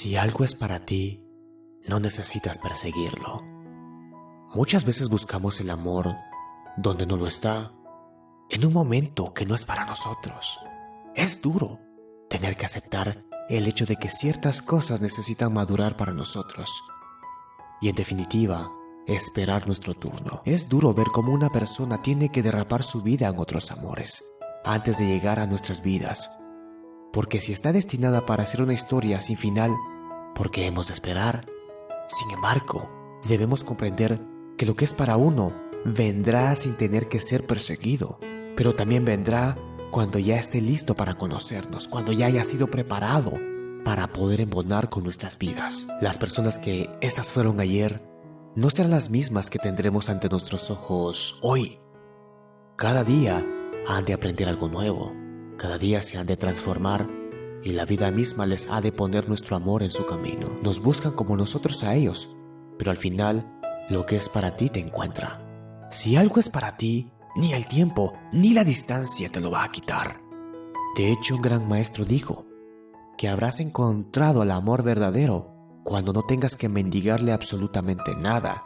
Si algo es para ti, no necesitas perseguirlo. Muchas veces buscamos el amor donde no lo está, en un momento que no es para nosotros. Es duro tener que aceptar el hecho de que ciertas cosas necesitan madurar para nosotros. Y en definitiva, esperar nuestro turno. Es duro ver cómo una persona tiene que derrapar su vida en otros amores antes de llegar a nuestras vidas. Porque si está destinada para ser una historia sin final, ¿por qué hemos de esperar? Sin embargo, debemos comprender que lo que es para uno vendrá sin tener que ser perseguido, pero también vendrá cuando ya esté listo para conocernos, cuando ya haya sido preparado para poder embonar con nuestras vidas. Las personas que estas fueron ayer no serán las mismas que tendremos ante nuestros ojos hoy. Cada día han de aprender algo nuevo, cada día se han de transformar y la vida misma les ha de poner nuestro amor en su camino. Nos buscan como nosotros a ellos, pero al final lo que es para ti te encuentra. Si algo es para ti, ni el tiempo ni la distancia te lo va a quitar. De hecho, un gran maestro dijo que habrás encontrado el amor verdadero cuando no tengas que mendigarle absolutamente nada.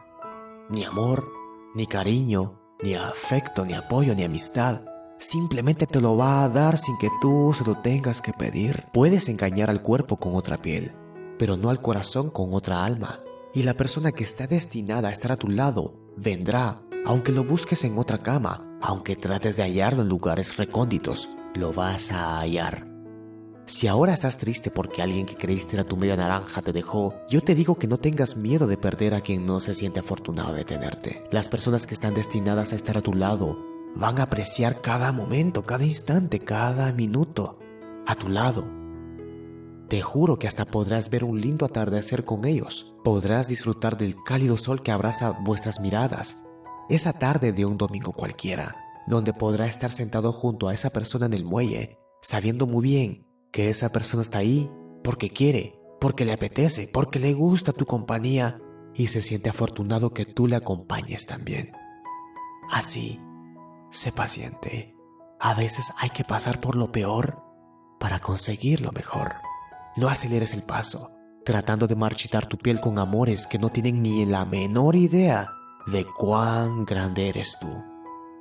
Ni amor, ni cariño, ni afecto, ni apoyo, ni amistad. Simplemente te lo va a dar sin que tú se lo tengas que pedir. Puedes engañar al cuerpo con otra piel, pero no al corazón con otra alma. Y la persona que está destinada a estar a tu lado vendrá, aunque lo busques en otra cama, aunque trates de hallarlo en lugares recónditos, lo vas a hallar. Si ahora estás triste porque alguien que creíste era tu media naranja te dejó, yo te digo que no tengas miedo de perder a quien no se siente afortunado de tenerte. Las personas que están destinadas a estar a tu lado van a apreciar cada momento, cada instante, cada minuto a tu lado. Te juro que hasta podrás ver un lindo atardecer con ellos. Podrás disfrutar del cálido sol que abraza vuestras miradas. Esa tarde de un domingo cualquiera, donde podrás estar sentado junto a esa persona en el muelle, sabiendo muy bien que esa persona está ahí porque quiere, porque le apetece, porque le gusta tu compañía y se siente afortunado que tú le acompañes también. Así Sé paciente. A veces hay que pasar por lo peor para conseguir lo mejor. No aceleres el paso, tratando de marchitar tu piel con amores que no tienen ni la menor idea de cuán grande eres tú,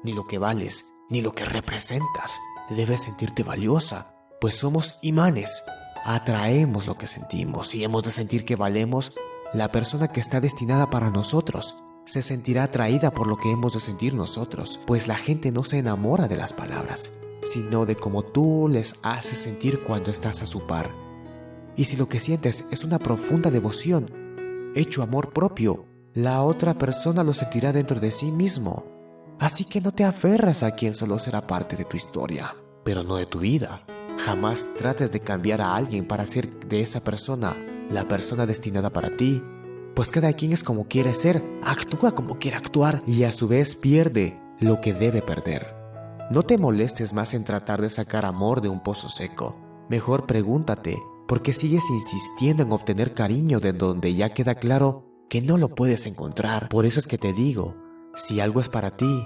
ni lo que vales, ni lo que representas. Debes sentirte valiosa, pues somos imanes. Atraemos lo que sentimos y hemos de sentir que valemos la persona que está destinada para nosotros se sentirá atraída por lo que hemos de sentir nosotros, pues la gente no se enamora de las palabras, sino de cómo tú les haces sentir cuando estás a su par. Y si lo que sientes es una profunda devoción, hecho amor propio, la otra persona lo sentirá dentro de sí mismo. Así que no te aferras a quien solo será parte de tu historia, pero no de tu vida. Jamás trates de cambiar a alguien para ser de esa persona la persona destinada para ti pues cada quien es como quiere ser, actúa como quiere actuar y a su vez pierde lo que debe perder. No te molestes más en tratar de sacar amor de un pozo seco. Mejor pregúntate, ¿por qué sigues insistiendo en obtener cariño de donde ya queda claro que no lo puedes encontrar? Por eso es que te digo, si algo es para ti,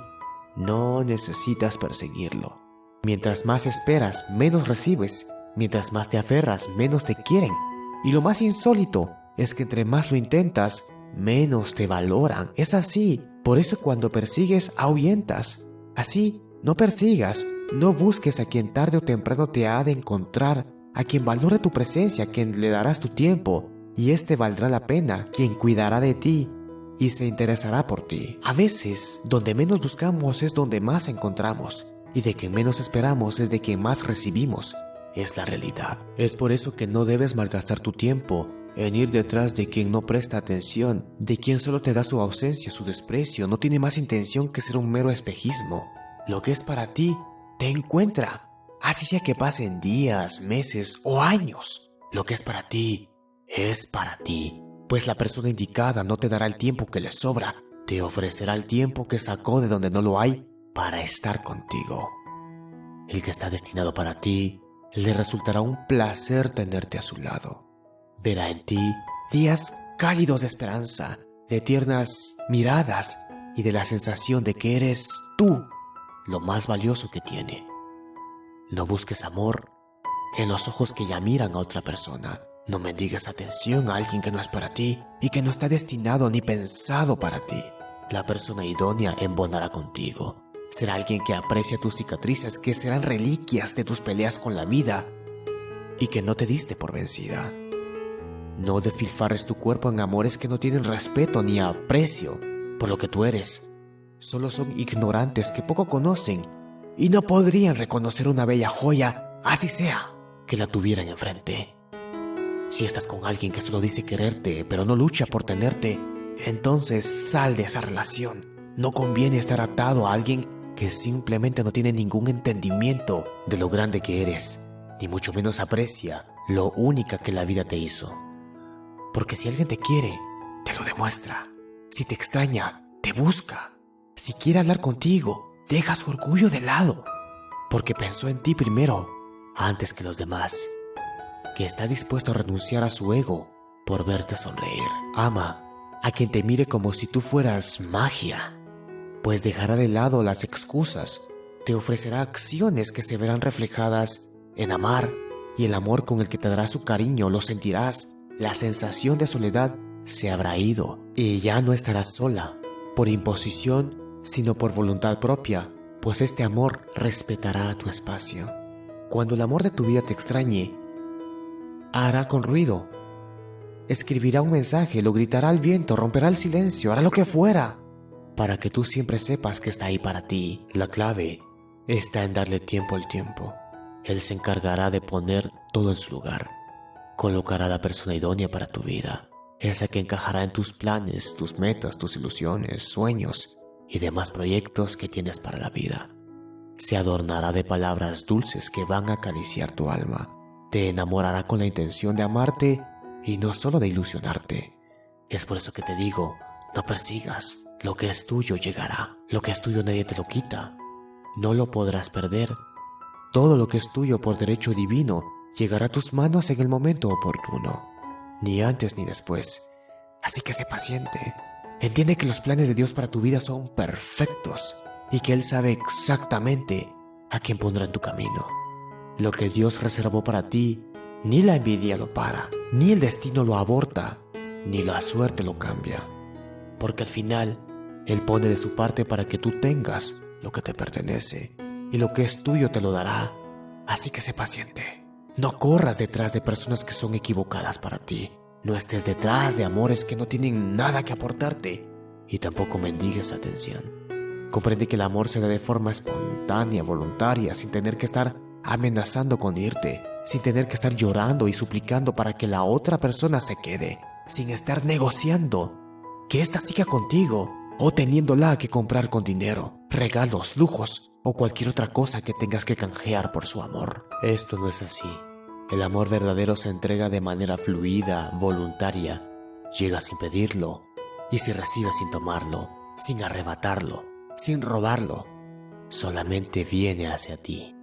no necesitas perseguirlo. Mientras más esperas, menos recibes. Mientras más te aferras, menos te quieren. Y lo más insólito es que entre más lo intentas, menos te valoran. Es así. Por eso cuando persigues, ahuyentas. Así, no persigas, no busques a quien tarde o temprano te ha de encontrar, a quien valore tu presencia, a quien le darás tu tiempo, y este valdrá la pena, quien cuidará de ti y se interesará por ti. A veces, donde menos buscamos es donde más encontramos, y de quien menos esperamos es de quien más recibimos. Es la realidad. Es por eso que no debes malgastar tu tiempo en ir detrás de quien no presta atención, de quien solo te da su ausencia, su desprecio, no tiene más intención que ser un mero espejismo. Lo que es para ti, te encuentra, así sea que pasen días, meses o años. Lo que es para ti, es para ti, pues la persona indicada no te dará el tiempo que le sobra, te ofrecerá el tiempo que sacó de donde no lo hay para estar contigo. El que está destinado para ti, le resultará un placer tenerte a su lado verá en ti días cálidos de esperanza, de tiernas miradas y de la sensación de que eres tú lo más valioso que tiene. No busques amor en los ojos que ya miran a otra persona. No mendigues atención a alguien que no es para ti y que no está destinado ni pensado para ti. La persona idónea embonará contigo. Será alguien que aprecia tus cicatrices, que serán reliquias de tus peleas con la vida y que no te diste por vencida. No despilfarres tu cuerpo en amores que no tienen respeto ni aprecio por lo que tú eres. Solo son ignorantes que poco conocen y no podrían reconocer una bella joya, así sea, que la tuvieran enfrente. Si estás con alguien que solo dice quererte, pero no lucha por tenerte, entonces sal de esa relación. No conviene estar atado a alguien que simplemente no tiene ningún entendimiento de lo grande que eres, ni mucho menos aprecia lo única que la vida te hizo. Porque si alguien te quiere, te lo demuestra. Si te extraña, te busca. Si quiere hablar contigo, deja su orgullo de lado. Porque pensó en ti primero, antes que los demás. Que está dispuesto a renunciar a su ego por verte sonreír. Ama a quien te mire como si tú fueras magia, pues dejará de lado las excusas, te ofrecerá acciones que se verán reflejadas en amar y el amor con el que te dará su cariño lo sentirás, la sensación de soledad se habrá ido y ya no estarás sola, por imposición, sino por voluntad propia, pues este amor respetará tu espacio. Cuando el amor de tu vida te extrañe, hará con ruido, escribirá un mensaje, lo gritará al viento, romperá el silencio, hará lo que fuera, para que tú siempre sepas que está ahí para ti. La clave está en darle tiempo al tiempo. Él se encargará de poner todo en su lugar. Colocará la persona idónea para tu vida, esa que encajará en tus planes, tus metas, tus ilusiones, sueños y demás proyectos que tienes para la vida. Se adornará de palabras dulces que van a acariciar tu alma. Te enamorará con la intención de amarte y no solo de ilusionarte. Es por eso que te digo, no persigas, lo que es tuyo llegará, lo que es tuyo nadie te lo quita, no lo podrás perder. Todo lo que es tuyo por derecho divino llegará a tus manos en el momento oportuno, ni antes ni después. Así que sé paciente, entiende que los planes de Dios para tu vida son perfectos y que Él sabe exactamente a quién pondrá en tu camino. Lo que Dios reservó para ti ni la envidia lo para, ni el destino lo aborta, ni la suerte lo cambia. Porque al final, Él pone de su parte para que tú tengas lo que te pertenece, y lo que es tuyo te lo dará. Así que sé paciente. No corras detrás de personas que son equivocadas para ti. No estés detrás de amores que no tienen nada que aportarte. Y tampoco mendigues atención. Comprende que el amor se da de forma espontánea, voluntaria, sin tener que estar amenazando con irte, sin tener que estar llorando y suplicando para que la otra persona se quede, sin estar negociando que ésta siga contigo o teniéndola que comprar con dinero, regalos, lujos o cualquier otra cosa que tengas que canjear por su amor. Esto no es así. El amor verdadero se entrega de manera fluida, voluntaria, llega sin pedirlo y se recibe sin tomarlo, sin arrebatarlo, sin robarlo, solamente viene hacia ti.